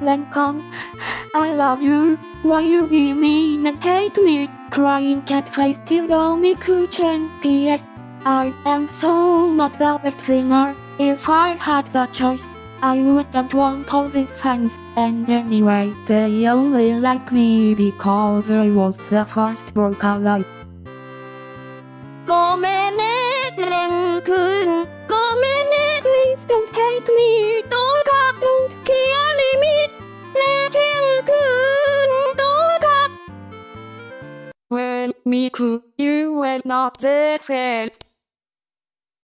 Lancome. I love you. Why you be mean and hate me? Crying cat face till me cushion. P.S. I am so not the best singer. If I had the choice, I wouldn't want all these fans. And anyway, they only like me because I was the first vocalist. please don't hate me. don't どうかと me could you were not the first